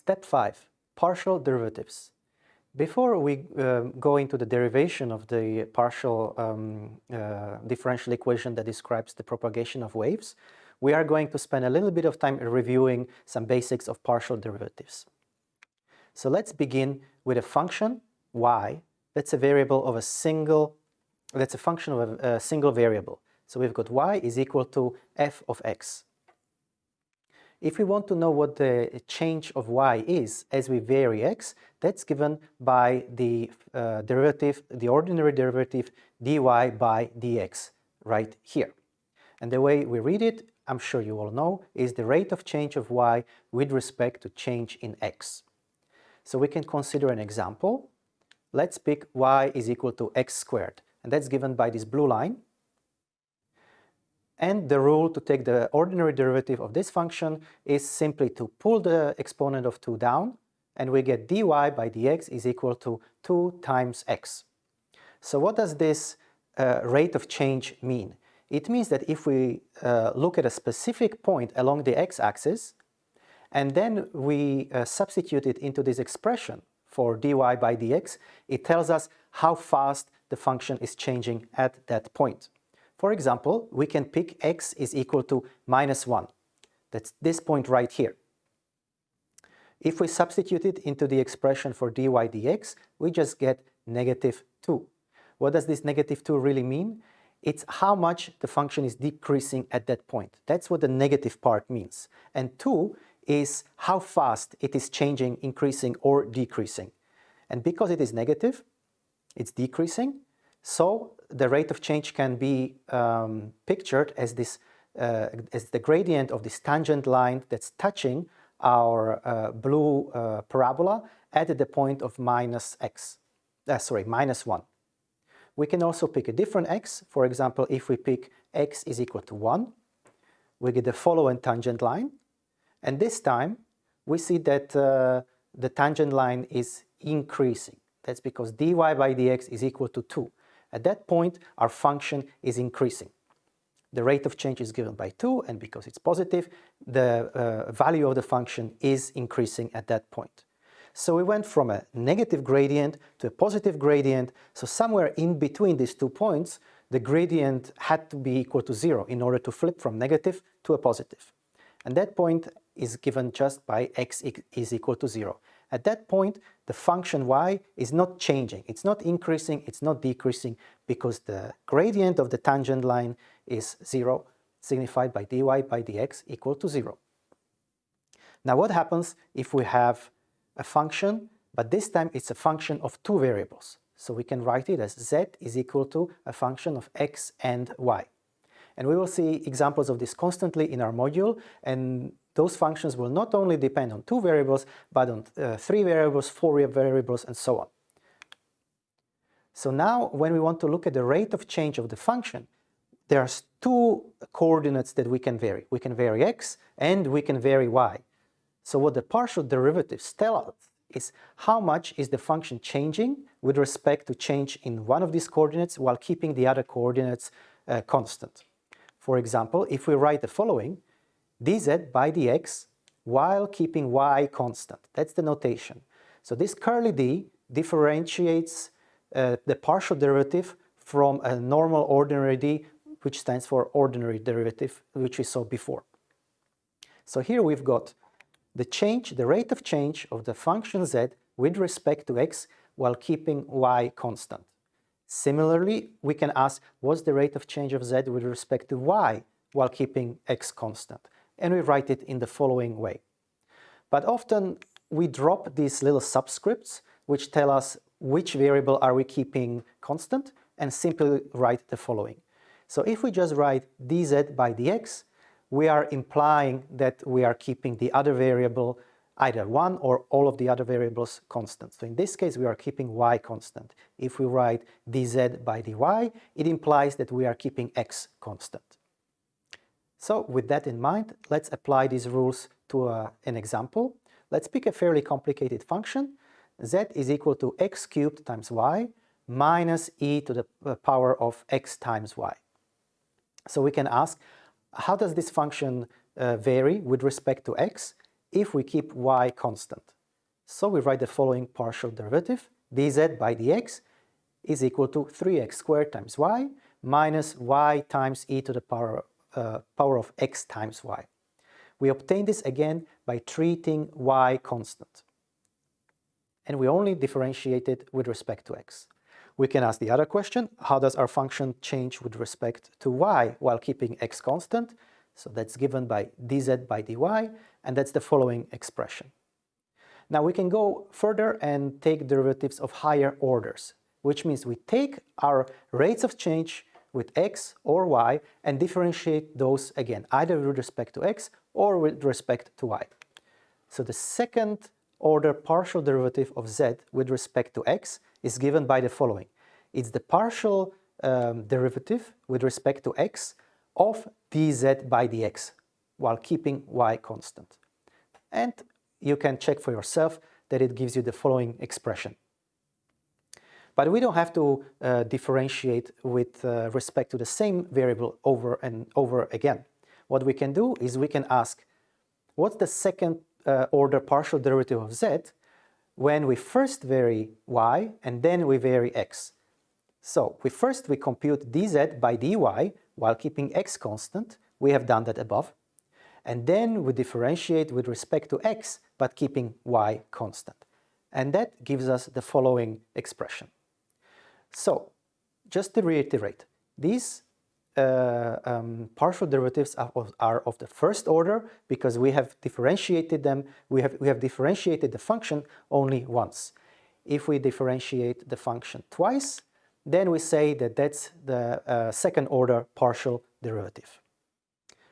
Step 5. Partial derivatives. Before we uh, go into the derivation of the partial um, uh, differential equation that describes the propagation of waves, we are going to spend a little bit of time reviewing some basics of partial derivatives. So let's begin with a function y that's a variable of a single, that's a function of a, a single variable. So we've got y is equal to f of x. If we want to know what the change of y is as we vary x, that's given by the uh, derivative, the ordinary derivative dy by dx right here. And the way we read it, I'm sure you all know, is the rate of change of y with respect to change in x. So we can consider an example. Let's pick y is equal to x squared, and that's given by this blue line. And the rule to take the ordinary derivative of this function is simply to pull the exponent of 2 down, and we get dy by dx is equal to 2 times x. So what does this uh, rate of change mean? It means that if we uh, look at a specific point along the x-axis, and then we uh, substitute it into this expression for dy by dx, it tells us how fast the function is changing at that point. For example, we can pick x is equal to minus 1. That's this point right here. If we substitute it into the expression for dy dx, we just get negative 2. What does this negative 2 really mean? It's how much the function is decreasing at that point. That's what the negative part means. And 2 is how fast it is changing, increasing or decreasing. And because it is negative, it's decreasing, so the rate of change can be um, pictured as this uh, as the gradient of this tangent line that's touching our uh, blue uh, parabola at the point of minus x, uh, sorry, minus 1. We can also pick a different x. For example, if we pick x is equal to 1, we get the following tangent line. And this time, we see that uh, the tangent line is increasing. That's because dy by dx is equal to 2. At that point, our function is increasing. The rate of change is given by 2, and because it's positive, the uh, value of the function is increasing at that point. So we went from a negative gradient to a positive gradient, so somewhere in between these two points, the gradient had to be equal to 0 in order to flip from negative to a positive. And that point is given just by x is equal to 0. At that point, the function y is not changing. It's not increasing, it's not decreasing, because the gradient of the tangent line is 0, signified by dy by dx equal to 0. Now what happens if we have a function, but this time it's a function of two variables. So we can write it as z is equal to a function of x and y. And we will see examples of this constantly in our module, and those functions will not only depend on two variables, but on uh, three variables, four variables, and so on. So now when we want to look at the rate of change of the function, there are two coordinates that we can vary. We can vary x and we can vary y. So what the partial derivatives tell us is how much is the function changing with respect to change in one of these coordinates while keeping the other coordinates uh, constant. For example, if we write the following, dz by dx while keeping y constant. That's the notation. So this curly d differentiates uh, the partial derivative from a normal ordinary d, which stands for ordinary derivative, which we saw before. So here we've got the change, the rate of change of the function z with respect to x while keeping y constant. Similarly, we can ask what's the rate of change of z with respect to y while keeping x constant and we write it in the following way. But often we drop these little subscripts which tell us which variable are we keeping constant and simply write the following. So if we just write dz by dx, we are implying that we are keeping the other variable either one or all of the other variables constant. So in this case, we are keeping y constant. If we write dz by dy, it implies that we are keeping x constant. So with that in mind, let's apply these rules to uh, an example. Let's pick a fairly complicated function. z is equal to x cubed times y minus e to the uh, power of x times y. So we can ask, how does this function uh, vary with respect to x? if we keep y constant. So we write the following partial derivative, dz by dx is equal to 3x squared times y minus y times e to the power, uh, power of x times y. We obtain this again by treating y constant. And we only differentiate it with respect to x. We can ask the other question, how does our function change with respect to y while keeping x constant? So that's given by dz by dy, and that's the following expression. Now we can go further and take derivatives of higher orders, which means we take our rates of change with x or y and differentiate those again, either with respect to x or with respect to y. So the second order partial derivative of z with respect to x is given by the following. It's the partial um, derivative with respect to x of dz by dx while keeping y constant. And you can check for yourself that it gives you the following expression. But we don't have to uh, differentiate with uh, respect to the same variable over and over again. What we can do is we can ask, what's the second uh, order partial derivative of z when we first vary y and then we vary x? So we first we compute dz by dy while keeping x constant. We have done that above. And then we differentiate with respect to x but keeping y constant. And that gives us the following expression. So, just to reiterate, these uh, um, partial derivatives are of, are of, the first order because we have differentiated them, we have, we have differentiated the function only once. If we differentiate the function twice, then we say that that's the uh, second order partial derivative.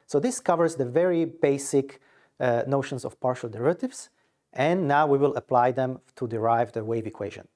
So this covers the very basic uh, notions of partial derivatives and now we will apply them to derive the wave equation.